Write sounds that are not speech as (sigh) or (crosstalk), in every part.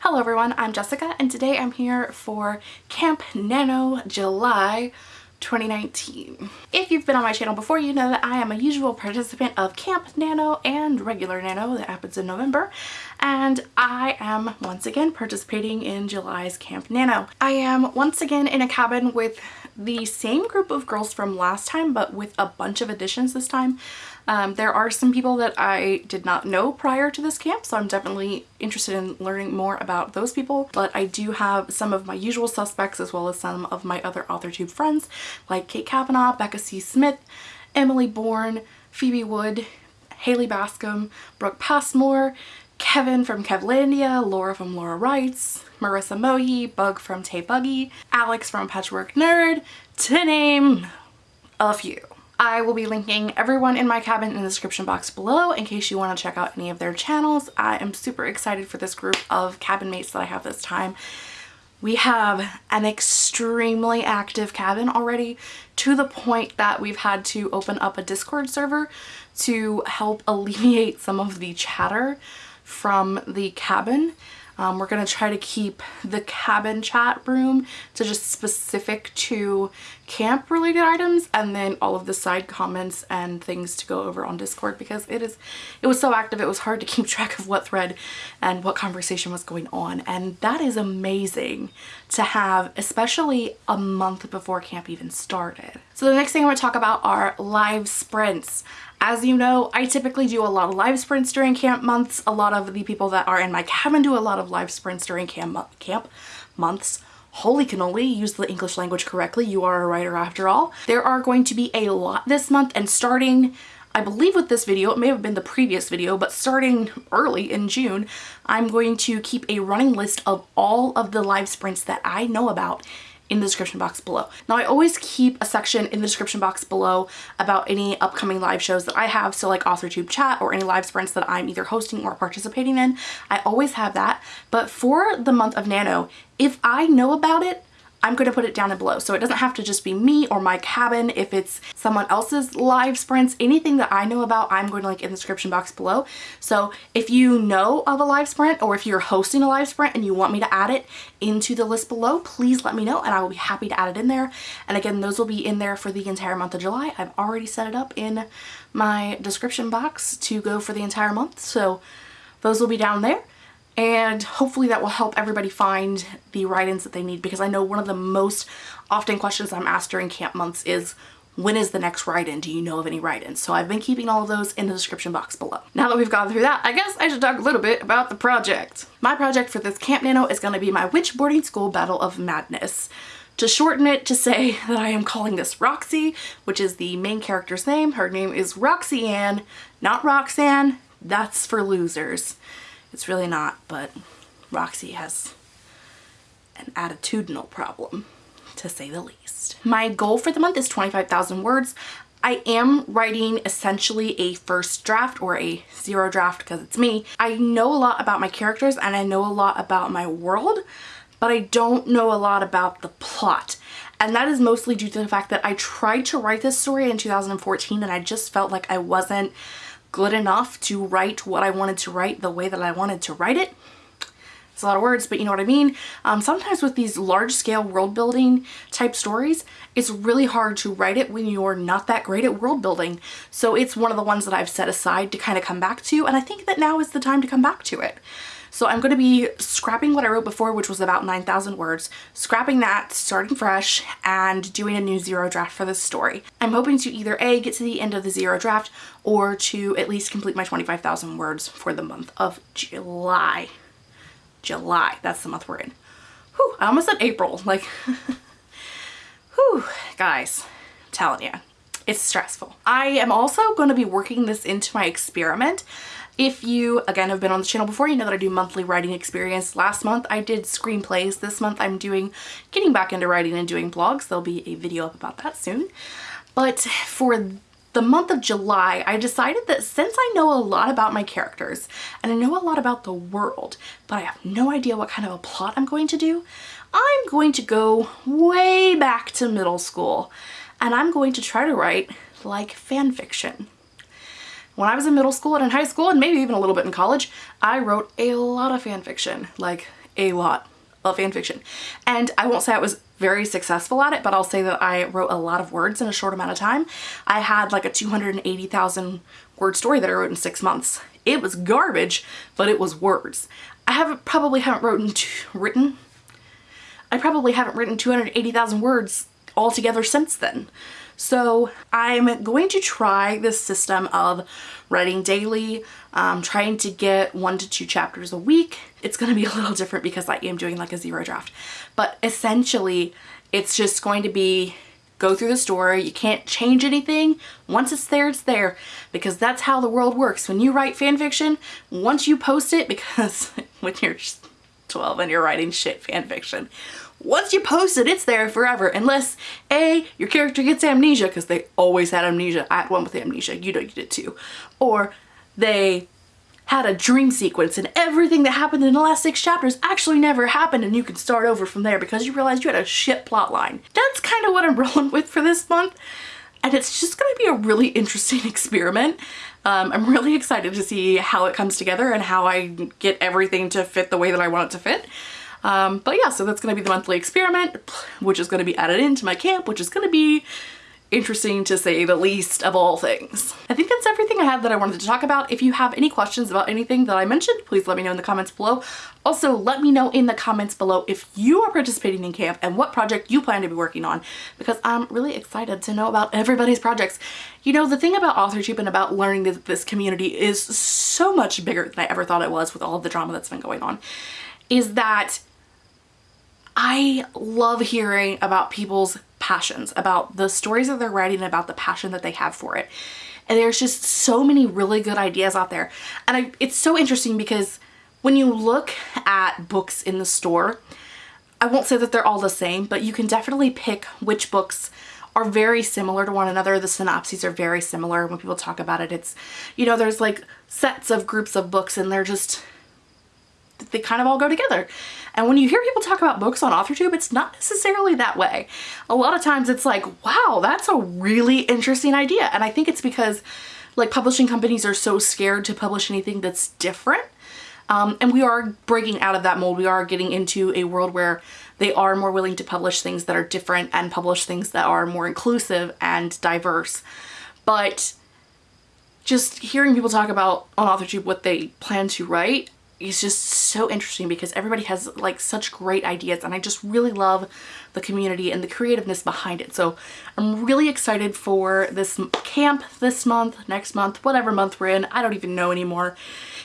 Hello everyone, I'm Jessica and today I'm here for Camp Nano July 2019. If you've been on my channel before, you know that I am a usual participant of Camp Nano and regular Nano that happens in November. And I am once again participating in July's Camp Nano. I am once again in a cabin with the same group of girls from last time, but with a bunch of additions this time. Um, there are some people that I did not know prior to this camp, so I'm definitely interested in learning more about those people. But I do have some of my usual suspects as well as some of my other AuthorTube friends like Kate Kavanaugh, Becca C. Smith, Emily Bourne, Phoebe Wood, Haley Bascom, Brooke Passmore, Kevin from Kevlandia, Laura from Laura Writes, Marissa Mohi, Bug from Tay Buggy, Alex from Patchwork Nerd, to name a few. I will be linking everyone in my cabin in the description box below in case you want to check out any of their channels. I am super excited for this group of cabin mates that I have this time. We have an extremely active cabin already to the point that we've had to open up a Discord server to help alleviate some of the chatter from the cabin um, we're going to try to keep the cabin chat room to just specific to camp related items and then all of the side comments and things to go over on Discord because it is it was so active it was hard to keep (laughs) track of what thread and what conversation was going on and that is amazing to have especially a month before camp even started. So the next thing I'm going to talk about are live sprints. As you know, I typically do a lot of live sprints during camp months. A lot of the people that are in my cabin do a lot of live sprints during camp, camp months. Holy cannoli, use the English language correctly. You are a writer after all. There are going to be a lot this month and starting I believe with this video, it may have been the previous video, but starting early in June, I'm going to keep a running list of all of the live sprints that I know about in the description box below. Now I always keep a section in the description box below about any upcoming live shows that I have, so like AuthorTube chat or any live sprints that I'm either hosting or participating in. I always have that, but for the month of Nano, if I know about it, I'm going to put it down below. So it doesn't have to just be me or my cabin. If it's someone else's live sprints, anything that I know about, I'm going to link in the description box below. So if you know of a live sprint or if you're hosting a live sprint and you want me to add it into the list below, please let me know and I will be happy to add it in there. And again, those will be in there for the entire month of July. I've already set it up in my description box to go for the entire month. So those will be down there and hopefully that will help everybody find the write-ins that they need because I know one of the most often questions I'm asked during camp months is when is the next write-in? Do you know of any write-ins? So I've been keeping all of those in the description box below. Now that we've gone through that, I guess I should talk a little bit about the project. My project for this Camp Nano is going to be my Witch Boarding School Battle of Madness. To shorten it to say (laughs) that I am calling this Roxy, which is the main character's name. Her name is Roxy Ann, not Roxanne. That's for losers. It's really not, but Roxy has an attitudinal problem, to say the least. My goal for the month is 25,000 words. I am writing essentially a first draft or a zero draft because it's me. I know a lot about my characters and I know a lot about my world, but I don't know a lot about the plot. And that is mostly due to the fact that I tried to write this story in 2014 and I just felt like I wasn't good enough to write what I wanted to write the way that I wanted to write it. It's a lot of words, but you know what I mean? Um, sometimes with these large scale world building type stories, it's really hard to write it when you're not that great at world building. So it's one of the ones that I've set aside to kind of come back to, and I think that now is the time to come back to it. So I'm going to be scrapping what I wrote before, which was about 9,000 words, scrapping that, starting fresh, and doing a new zero draft for this story. I'm hoping to either A, get to the end of the zero draft, or to at least complete my 25,000 words for the month of July. July, that's the month we're in. Whew, I almost said April, like, (laughs) whew, guys, I'm telling you, it's stressful. I am also going to be working this into my experiment if you, again, have been on the channel before, you know that I do monthly writing experience. Last month I did screenplays. This month I'm doing, getting back into writing and doing blogs. There'll be a video up about that soon. But for the month of July, I decided that since I know a lot about my characters and I know a lot about the world, but I have no idea what kind of a plot I'm going to do, I'm going to go way back to middle school and I'm going to try to write like fan fiction. When I was in middle school and in high school and maybe even a little bit in college, I wrote a lot of fan fiction, like a lot of fan fiction. And I won't say I was very successful at it, but I'll say that I wrote a lot of words in a short amount of time. I had like a 280,000 word story that I wrote in six months. It was garbage, but it was words. I haven't probably haven't written, written, I probably haven't written 280,000 words altogether since then. So I'm going to try this system of writing daily, um, trying to get one to two chapters a week. It's going to be (laughs) a little different because I am doing like a zero draft, but essentially it's just going to be go through the story. You can't change anything. Once it's there, it's there because that's how the world works. When you write fan fiction, once you post it, (laughs) because when you're 12 and you're writing shit fan fiction, once you post it, it's there forever. Unless A, your character gets amnesia, because they always had amnesia. I had one with amnesia. You know you did too. Or they had a dream sequence and everything that happened in the last six chapters actually never happened and you can start over from there because you realized you had a shit plot line. That's kind of what I'm (laughs) rolling with for this month and it's just going to be a really interesting (laughs) experiment. Um, I'm really excited to see how it comes together and how I get everything to fit the way that I want it to fit. Um, but yeah, so that's going to be the monthly experiment, which is going to be added into my camp, which is going to be interesting to say the least of all things. I think that's everything I had that I wanted to talk about. If you have any questions about anything that I mentioned, please let me know in the comments below. Also, let me know in the comments below if you are participating in camp and what project you plan to be working on because I'm really excited to know about everybody's projects. You know, the thing about authorship and about learning this, this community is so much bigger than I ever thought it was with all of the drama that's been going on, is that I love hearing about people's passions, about the stories that they're writing, about the passion that they have for it. And there's just so many really good ideas out there. And I, it's so interesting because when you look at books in the store, I won't say that they're all the same, but you can definitely pick which books are very similar to one another. The synopses are very similar. When people talk about it, it's, you know, there's like sets of groups of books and they're just they kind of all go together. And when you hear people talk about books on AuthorTube, it's not necessarily that way. A lot of times it's like, wow, that's a really interesting idea. And I think it's because like publishing companies are so scared to publish anything that's different. Um, and we are breaking out of that mold. We are getting into a world where they are more willing to publish things that are different and publish things that are more inclusive and diverse. But just hearing people talk about on AuthorTube what they plan to write, is just so interesting because everybody has like such great ideas and I just really love the community and the creativeness behind it. So I'm really excited for this camp this month, next month, whatever month we're in. I don't even know anymore.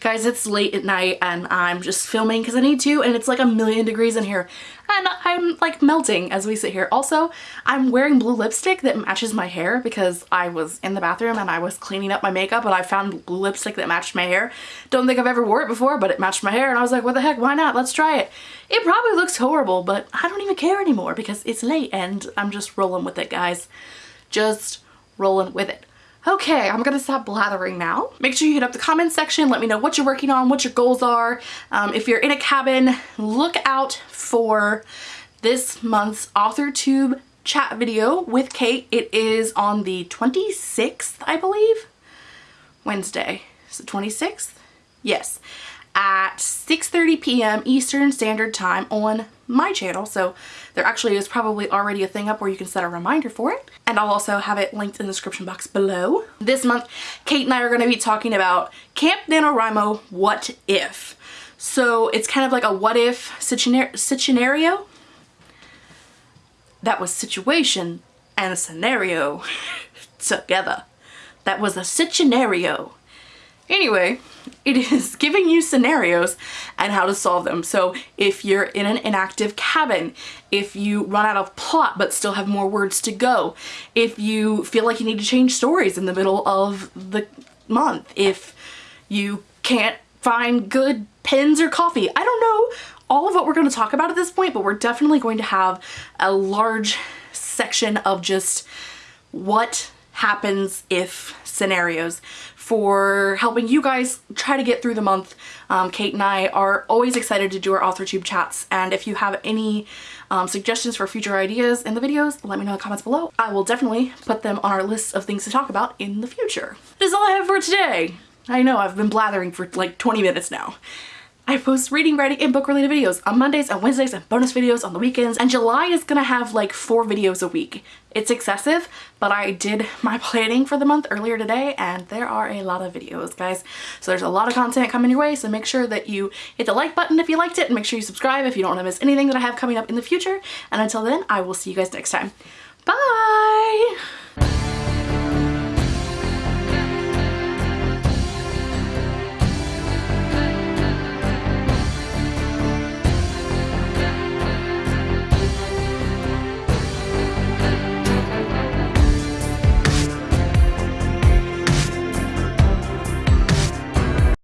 Guys, it's late at night and I'm just filming because I need to and it's like a million degrees in here and I'm like melting as we sit here. Also, I'm wearing blue lipstick that matches my hair because I was in the bathroom and I was cleaning up my makeup and I found blue lipstick that matched my hair. Don't think I've ever wore it before, but it matched my hair and I was like, what the heck, why not? Let's try it. It probably looks horrible, but I don't even care anymore because it's late and I'm just rolling with it, guys. Just rolling with it. Okay, I'm gonna stop blathering now. Make sure you hit up the comment section. Let me know what you're working on, what your goals are. Um, if you're in a cabin, look out for this month's AuthorTube chat video with Kate. It is on the 26th, I believe. Wednesday. Is it 26th? Yes at 6.30 p.m. Eastern Standard Time on my channel. So there actually is probably already a thing up where you can set a reminder for it. And I'll also have it linked in the description box below. This month, Kate and I are going to be talking about Camp NaNoWriMo What If. So it's kind of like a what if scenario. That was situation and a scenario (laughs) together. That was a scenario. Anyway, it is (laughs) giving you scenarios and how to solve them. So if you're in an inactive cabin, if you run out of plot but still have more words to go, if you feel like you need to change stories in the middle of the month, if you can't find good pens or coffee, I don't know all of what we're going to talk about at this point, but we're definitely going to have a large section of just what happens if scenarios for helping you guys try to get through the month. Um, Kate and I are always excited to do our AuthorTube chats and if you have any um, suggestions for future ideas in the videos, let me know in the comments below. I will definitely put them on our list of things to talk about in the future. That is all I have for today. I know I've been blathering for like 20 minutes now. I post reading, writing, and book related videos on Mondays and Wednesdays and bonus videos on the weekends. And July is gonna have like four videos a week. It's excessive, but I did my planning for the month earlier today and there are a lot of videos, guys. So there's a lot of content coming your way, so make sure that you hit the like button if you liked it and make sure you subscribe if you don't want to miss anything that I have coming up in the future. And until then, I will see you guys next time. Bye!